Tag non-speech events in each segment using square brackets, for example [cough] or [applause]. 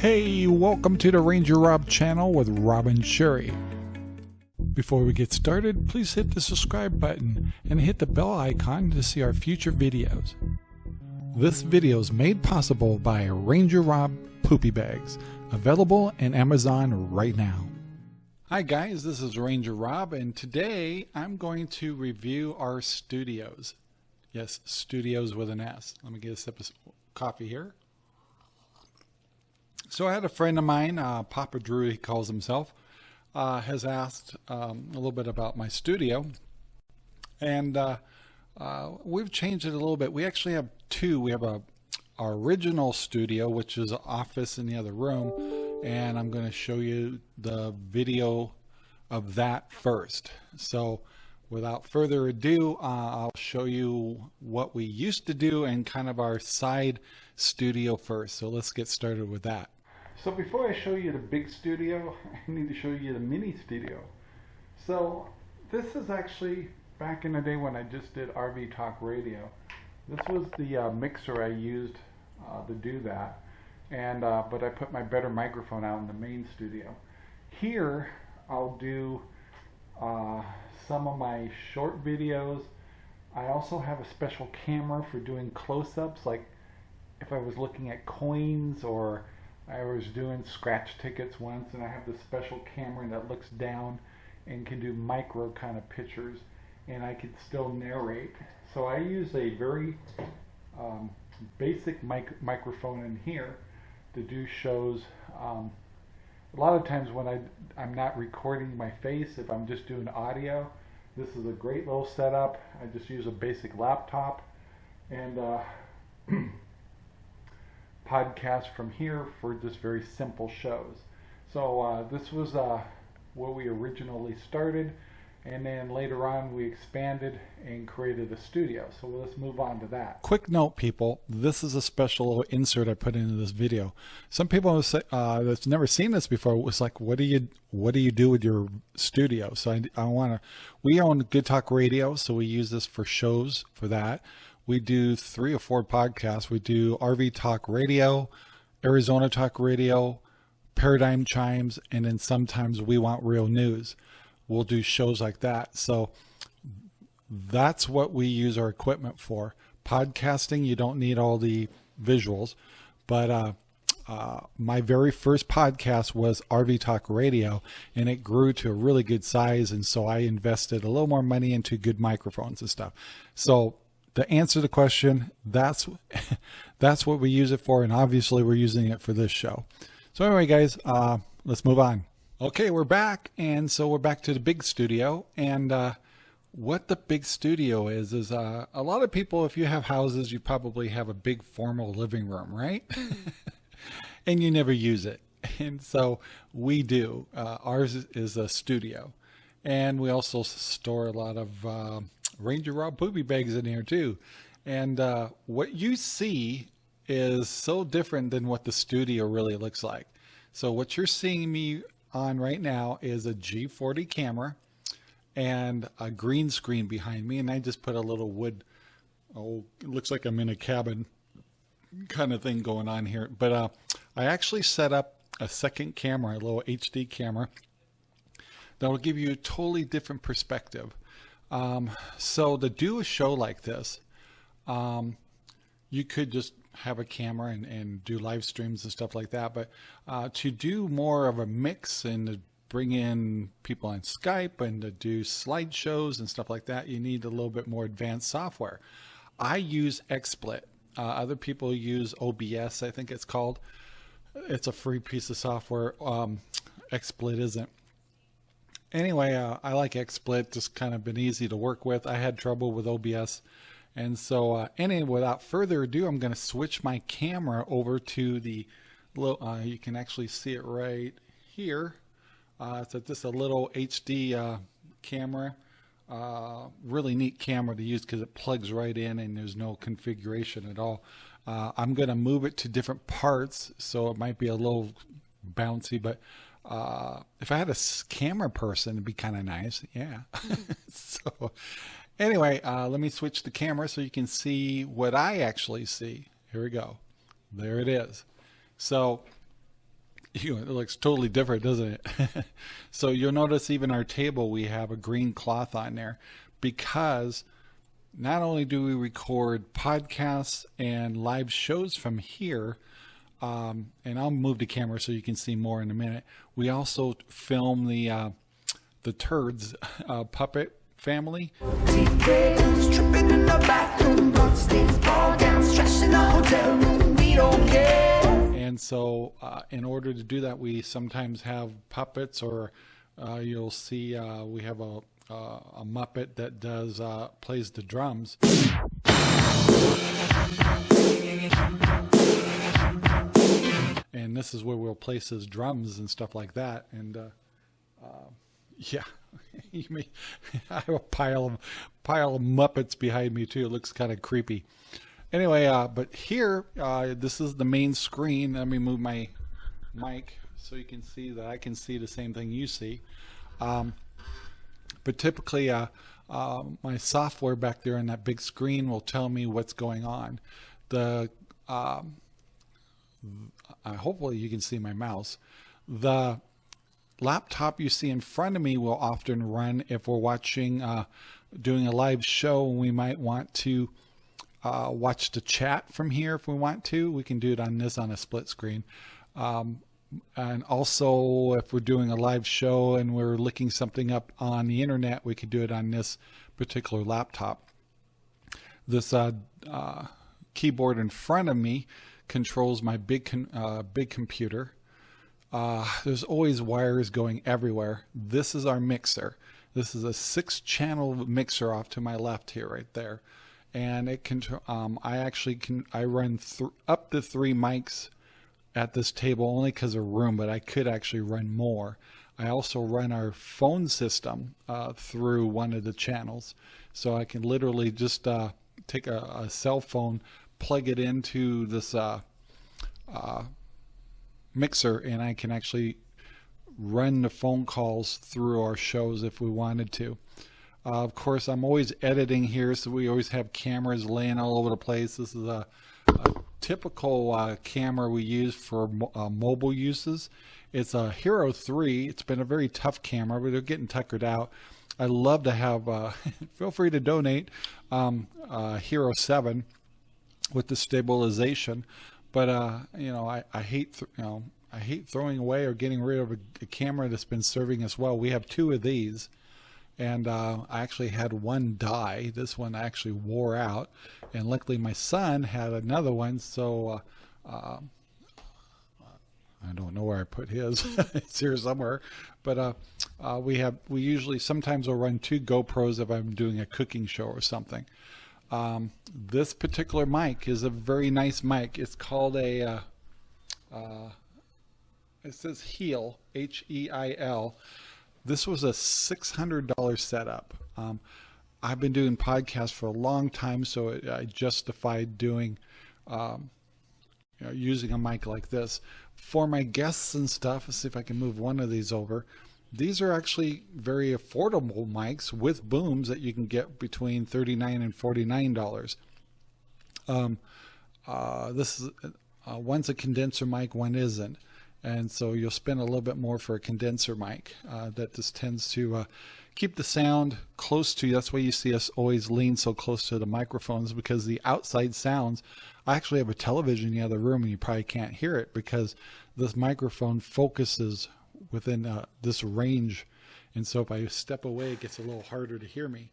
Hey, welcome to the Ranger Rob channel with Rob and Sherry. Before we get started, please hit the subscribe button and hit the bell icon to see our future videos. This video is made possible by Ranger Rob Poopy Bags, available in Amazon right now. Hi guys, this is Ranger Rob and today I'm going to review our studios. Yes, studios with an S. Let me get a sip of coffee here. So I had a friend of mine, uh, Papa Drew, he calls himself, uh, has asked um, a little bit about my studio. And uh, uh, we've changed it a little bit. We actually have two. We have a our original studio, which is office in the other room. And I'm going to show you the video of that first. So without further ado, uh, I'll show you what we used to do and kind of our side studio first. So let's get started with that. So before I show you the big studio, [laughs] I need to show you the mini studio. So this is actually back in the day when I just did RV Talk Radio. This was the uh, mixer I used uh, to do that. And uh, But I put my better microphone out in the main studio. Here I'll do uh, some of my short videos. I also have a special camera for doing close-ups like if I was looking at coins or I was doing scratch tickets once and I have this special camera that looks down and can do micro kind of pictures and I can still narrate. So I use a very um, basic mic microphone in here to do shows. Um, a lot of times when I, I'm not recording my face, if I'm just doing audio, this is a great little setup. I just use a basic laptop and uh, [clears throat] podcast from here for just very simple shows. So uh, this was uh, where we originally started and then later on we expanded and created a studio. So let's move on to that. Quick note people, this is a special insert I put into this video. Some people say, uh, that's never seen this before was like, what do you what do you do with your studio? So I, I want to, we own Good Talk Radio, so we use this for shows for that we do three or four podcasts. We do RV Talk Radio, Arizona Talk Radio, Paradigm Chimes, and then sometimes we want real news. We'll do shows like that. So that's what we use our equipment for. Podcasting, you don't need all the visuals, but uh, uh, my very first podcast was RV Talk Radio, and it grew to a really good size. And so I invested a little more money into good microphones and stuff. So to answer the question, that's [laughs] that's what we use it for, and obviously we're using it for this show. So anyway, guys, uh, let's move on. Okay, we're back, and so we're back to the big studio, and uh, what the big studio is is uh, a lot of people, if you have houses, you probably have a big formal living room, right? [laughs] and you never use it, and so we do. Uh, ours is a studio, and we also store a lot of uh, Ranger Rob Poopy Bags in here too. And uh, what you see is so different than what the studio really looks like. So what you're seeing me on right now is a G40 camera and a green screen behind me. And I just put a little wood, oh, it looks like I'm in a cabin kind of thing going on here. But uh, I actually set up a second camera, a little HD camera that will give you a totally different perspective. Um, so to do a show like this, um, you could just have a camera and, and do live streams and stuff like that. But uh, to do more of a mix and to bring in people on Skype and to do slideshows and stuff like that, you need a little bit more advanced software. I use XSplit. Uh, other people use OBS, I think it's called. It's a free piece of software. Um, XSplit isn't anyway, uh, I like XSplit, just kind of been easy to work with. I had trouble with OBS. And so uh, anyway, without further ado, I'm going to switch my camera over to the, uh, you can actually see it right here. Uh, it's just a little HD uh, camera. Uh, really neat camera to use because it plugs right in and there's no configuration at all. Uh, I'm going to move it to different parts, so it might be a little bouncy, but uh, if I had a camera person, it'd be kind of nice. Yeah. [laughs] so anyway, uh, let me switch the camera so you can see what I actually see. Here we go. There it is. So [laughs] you know, it looks totally different, doesn't it? [laughs] so you'll notice even our table, we have a green cloth on there because not only do we record podcasts and live shows from here, um, and I'll move the camera so you can see more in a minute. We also film the uh, the turds [laughs] uh, puppet family. And so, uh, in order to do that, we sometimes have puppets, or uh, you'll see uh, we have a uh, a Muppet that does uh, plays the drums. This is where we'll place his drums and stuff like that. And uh, uh [laughs] yeah, [laughs] you may [laughs] I have a pile of pile of Muppets behind me too. It looks kind of creepy. Anyway, uh, but here, uh, this is the main screen. Let me move my mic so you can see that I can see the same thing you see. Um, but typically, uh, uh, my software back there on that big screen will tell me what's going on. The um, uh, hopefully you can see my mouse. The laptop you see in front of me will often run if we're watching, uh, doing a live show. And we might want to uh, watch the chat from here if we want to. We can do it on this on a split screen. Um, and also if we're doing a live show and we're looking something up on the internet, we could do it on this particular laptop. This uh, uh, keyboard in front of me controls my big uh, big computer. Uh, there's always wires going everywhere. This is our mixer. This is a six channel mixer off to my left here, right there. And it can, um, I actually can, I run up to three mics at this table only because of room, but I could actually run more. I also run our phone system uh, through one of the channels. So I can literally just uh, take a, a, cell phone, plug it into this uh, uh mixer, and I can actually run the phone calls through our shows if we wanted to. Uh, of course, I'm always editing here, so we always have cameras laying all over the place. This is a, a typical uh, camera we use for uh, mobile uses. It's a Hero 3. It's been a very tough camera, but they're getting tuckered out. I love to have, uh, [laughs] feel free to donate, um, uh, Hero 7 with the stabilization. But, uh, you know, I, I hate, you know, I hate throwing away or getting rid of a, a, camera that's been serving us well. We have two of these and uh, I actually had one die. This one actually wore out, and luckily my son had another one. So uh, uh, I don't know where I put his. [laughs] it's here somewhere, but uh, uh, we have we usually sometimes we'll run two GoPros if I'm doing a cooking show or something. Um, this particular mic is a very nice mic. It's called a uh, uh, it says Heil H E I L this was a $600 setup. Um, I've been doing podcasts for a long time, so it, I justified doing, um, you know, using a mic like this. For my guests and stuff, let's see if I can move one of these over. These are actually very affordable mics with booms that you can get between 39 and $49. Um, uh, this is uh, one's a condenser mic, one isn't and so you'll spend a little bit more for a condenser mic uh, that just tends to uh, keep the sound close to you. That's why you see us always lean so close to the microphones because the outside sounds. I actually have a television in the other room and you probably can't hear it because this microphone focuses within uh, this range. And so if I step away, it gets a little harder to hear me.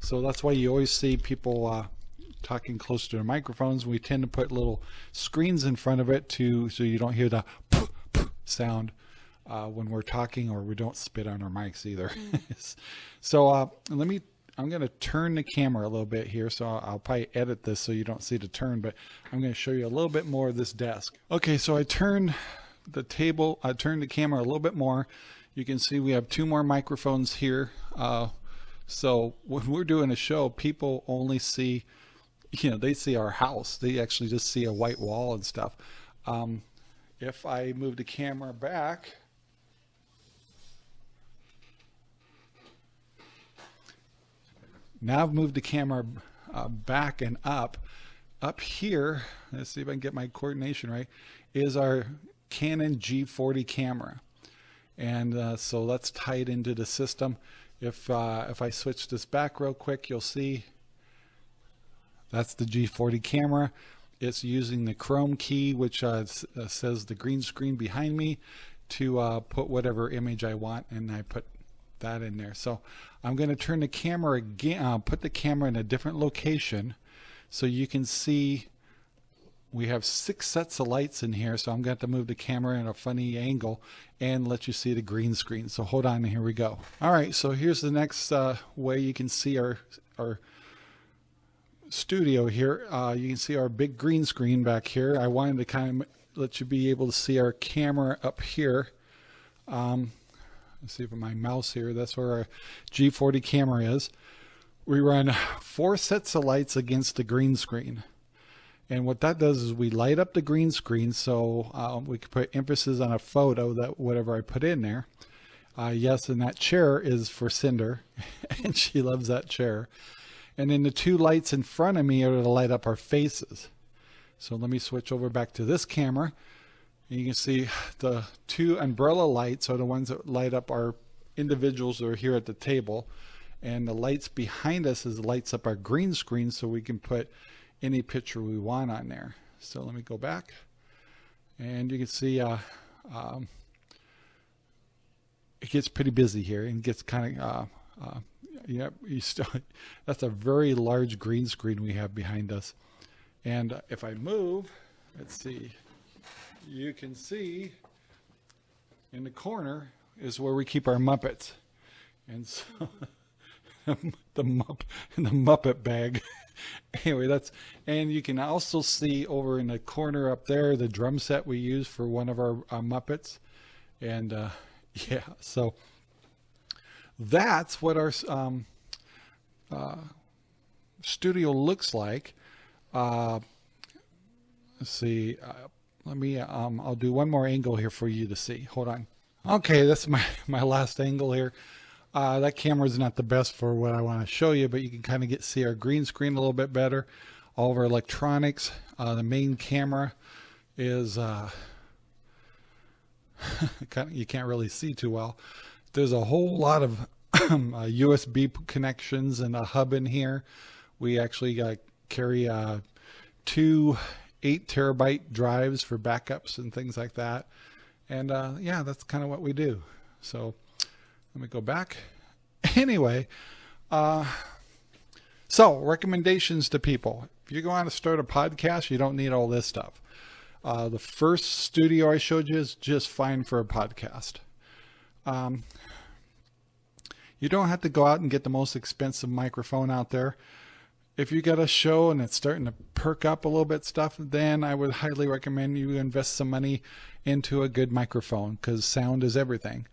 So that's why you always see people uh, talking close to their microphones. We tend to put little screens in front of it to so you don't hear the sound uh, when we're talking or we don't spit on our mics either. Mm. [laughs] so uh, let me, I'm going to turn the camera a little bit here. So I'll, I'll, probably edit this so you don't see the turn, but I'm going to show you a little bit more of this desk. Okay, so I turned the table, I turned the camera a little bit more. You can see we have two more microphones here. Uh, so when we're doing a show, people only see, you know, they see our house. They actually just see a white wall and stuff. Um, if I move the camera back, now I've moved the camera uh, back and up. Up here, let's see if I can get my coordination right, is our Canon G40 camera. And uh, so let's tie it into the system. If, uh, if I switch this back real quick, you'll see that's the G40 camera. It's using the chroma key, which uh, uh, says the green screen behind me to uh, put whatever image I want, and I put that in there. So I'm going to turn the camera again, uh, put the camera in a different location so you can see we have six sets of lights in here. So I'm going to, to move the camera in a funny angle and let you see the green screen. So hold on, here we go. All right, so here's the next uh, way you can see our, our studio here. Uh, you can see our big green screen back here. I wanted to kind of let you be able to see our camera up here. Um, let's see if my mouse here, that's where our G40 camera is. We run four sets of lights against the green screen. And what that does is we light up the green screen so uh, we can put emphasis on a photo that whatever I put in there. Uh, yes, and that chair is for Cinder, [laughs] and she loves that chair. And then the two lights in front of me are to light up our faces. So let me switch over back to this camera. And you can see the two umbrella lights are the ones that light up our individuals that are here at the table. And the lights behind us is lights up our green screen so we can put any picture we want on there. So let me go back. And you can see uh, um, it gets pretty busy here and gets kind of uh, uh, yeah, you still, [laughs] that's a very large green screen we have behind us. And if I move, let's see, you can see in the corner is where we keep our Muppets. And [laughs] so [laughs] the the Muppet bag. [laughs] anyway, that's and you can also see over in the corner up there the drum set we use for one of our, our Muppets. And uh, [laughs] yeah, so that's what our um, uh, studio looks like. Uh, let's see. Uh, let me, um, I'll do one more angle here for you to see. Hold on. Okay, that's my, my last angle here. Uh, that camera is not the best for what I want to show you, but you can kind of get see our green screen a little bit better. All of our electronics. Uh, the main camera is, uh, [laughs] kind of, you can't really see too well there's a whole lot of [clears throat] uh, USB connections and a hub in here. We actually uh, carry uh, two eight terabyte drives for backups and things like that. And uh, yeah, that's kind of what we do. So let me go back. [laughs] Anyway, uh, so recommendations to people. If you go on to start a podcast, you don't need all this stuff. Uh, the first studio I showed you is just fine for a podcast. Um, you don't have to go out and get the most expensive microphone out there. If you got a show and it's starting to perk up a little bit stuff, then I would highly recommend you invest some money into a good microphone because sound is everything.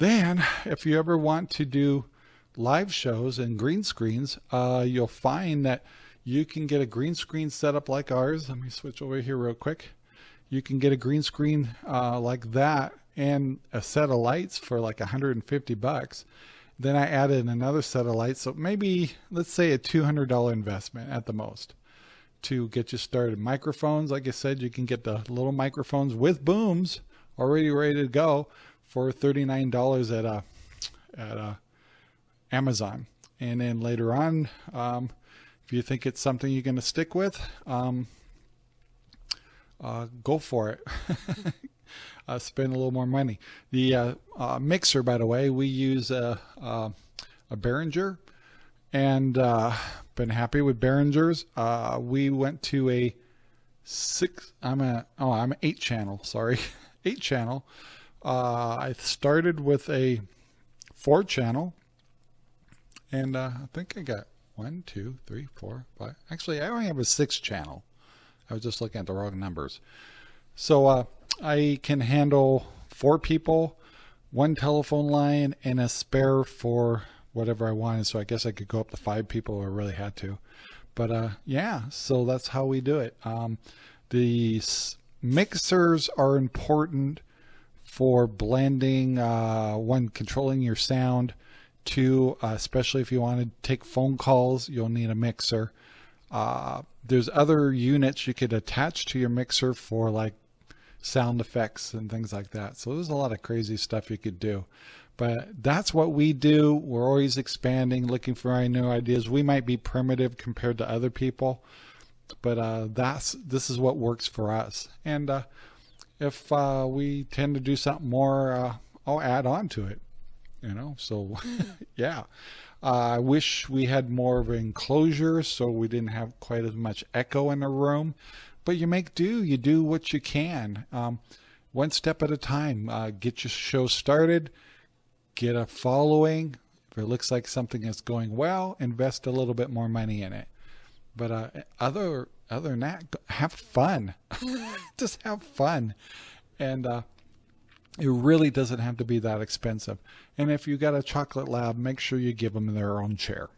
Then, if you ever want to do live shows and green screens, uh, you'll find that you can get a green screen setup like ours. Let me switch over here real quick. You can get a green screen uh, like that and a set of lights for like 150 bucks. Then I added another set of lights. So maybe, let's say a $200 investment at the most to get you started. Microphones, like I said, you can get the little microphones with booms already ready to go for $39 at a, uh, at a uh, Amazon. And then later on, um, if you think it's something you're going to stick with, um, uh, go for it. [laughs] uh, spend a little more money. The uh, uh, mixer, by the way, we use a, a, a Behringer and been happy with Behringers. We went to a six, I'm a, oh, I'm eight channel, sorry, [laughs] eight channel. Uh, I started with a four channel and uh, I think I got one, two, three, four, five. Actually, I only have a six channel. I was just looking at the wrong numbers. So uh, I can handle four people, one telephone line, and a spare for whatever I wanted. So I guess I could go up to five people if I really had to. But uh, yeah, so that's how we do it. Um, the mixers are important for blending, uh, one, controlling your sound, two, uh, especially if you want to take phone calls, you'll need a mixer. Uh, there's other units you could attach to your mixer for like sound effects and things like that. So there's a lot of crazy stuff you could do. But that's what we do. We're always expanding, looking for new ideas. We might be primitive compared to other people, but uh, that's this is what works for us. And uh, if uh, we tend to do something more, uh, I'll add on to it. You know, so [laughs] yeah. Uh, I wish we had more of an enclosure so we didn't have quite as much echo in the room. But you make do. You do what you can. Um, one step at a time. Uh, get your show started. Get a following. If it looks like something is going well, invest a little bit more money in it. But uh, other other than that, have fun. [laughs] Just have fun. And uh, it really doesn't have to be that expensive. And if you got a chocolate lab, make sure you give them their own chair.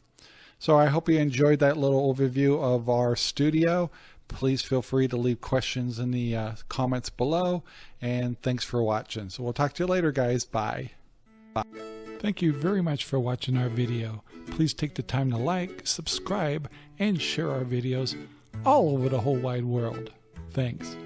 So I hope you enjoyed that little overview of our studio. Please feel free to leave questions in the uh, comments below. And thanks for watching. So we'll talk to you later, guys. Bye. Bye. Thank you very much for watching our video. Please take the time to like, subscribe, and share our videos all over the whole wide world. Thanks.